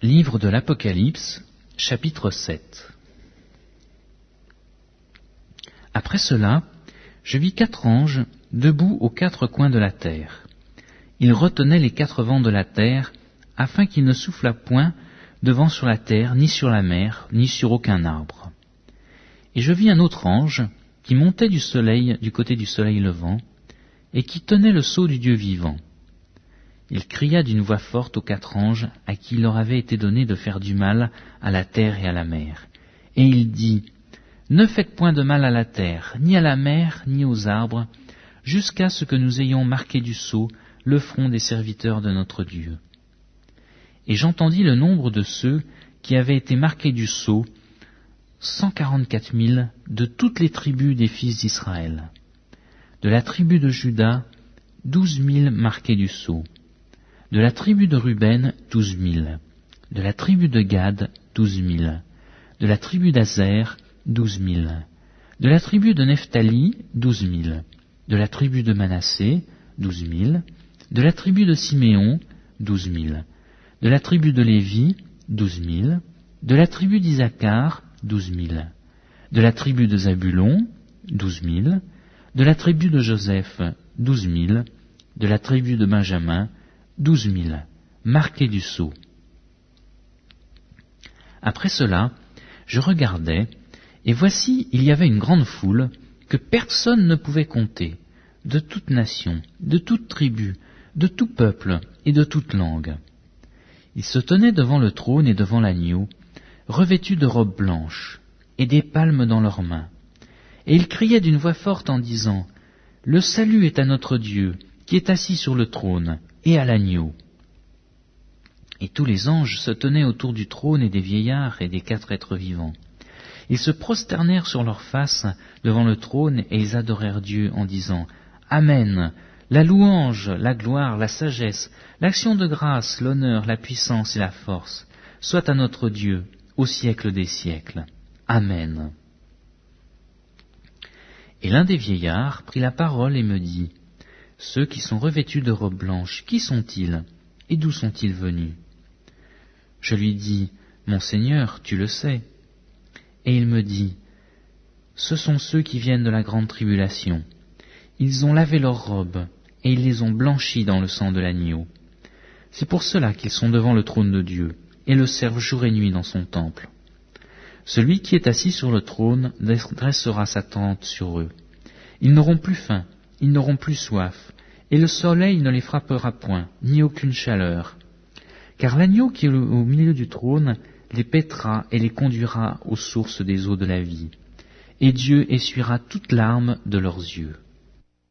Livre de l'Apocalypse, chapitre 7 Après cela, je vis quatre anges debout aux quatre coins de la terre. Ils retenaient les quatre vents de la terre, afin qu'il ne soufflât point de vent sur la terre, ni sur la mer, ni sur aucun arbre. Et je vis un autre ange qui montait du soleil, du côté du soleil levant, et qui tenait le sceau du Dieu vivant. Il cria d'une voix forte aux quatre anges à qui il leur avait été donné de faire du mal à la terre et à la mer. Et il dit, Ne faites point de mal à la terre, ni à la mer, ni aux arbres, jusqu'à ce que nous ayons marqué du sceau le front des serviteurs de notre Dieu. Et j'entendis le nombre de ceux qui avaient été marqués du sceau, cent quarante-quatre mille de toutes les tribus des fils d'Israël. De la tribu de Juda, douze mille marqués du sceau de la tribu de Ruben, douze mille. De la tribu de Gad, douze mille. De la tribu d'Azer, douze mille. De la tribu de Nephtali, douze mille. De la tribu de Manassé, douze mille. De la tribu de Siméon, douze mille. De la tribu de Lévi, douze mille. De la tribu d'Isaacar, douze mille. De la tribu de Zabulon, douze mille. De la tribu de Joseph, douze mille. De la tribu de Benjamin, douze mille, marqués du sceau. Après cela, je regardais, et voici il y avait une grande foule que personne ne pouvait compter, de toute nation, de toute tribu, de tout peuple et de toute langue. Ils se tenaient devant le trône et devant l'agneau, revêtus de robes blanches, et des palmes dans leurs mains. Et ils criaient d'une voix forte en disant, Le salut est à notre Dieu, qui est assis sur le trône, et à l'agneau. Et tous les anges se tenaient autour du trône et des vieillards et des quatre êtres vivants. Ils se prosternèrent sur leurs faces devant le trône et ils adorèrent Dieu en disant Amen. La louange, la gloire, la sagesse, l'action de grâce, l'honneur, la puissance et la force, soit à notre Dieu au siècle des siècles. Amen. Et l'un des vieillards prit la parole et me dit ceux qui sont revêtus de robes blanches, qui sont-ils et d'où sont-ils venus? Je lui dis, Mon Seigneur, tu le sais. Et il me dit, Ce sont ceux qui viennent de la grande tribulation. Ils ont lavé leurs robes, et ils les ont blanchies dans le sang de l'agneau. C'est pour cela qu'ils sont devant le trône de Dieu, et le servent jour et nuit dans son temple. Celui qui est assis sur le trône dressera sa tente sur eux. Ils n'auront plus faim, ils n'auront plus soif, et le soleil ne les frappera point, ni aucune chaleur. Car l'agneau qui est au milieu du trône les pètera et les conduira aux sources des eaux de la vie, et Dieu essuiera toute larme de leurs yeux.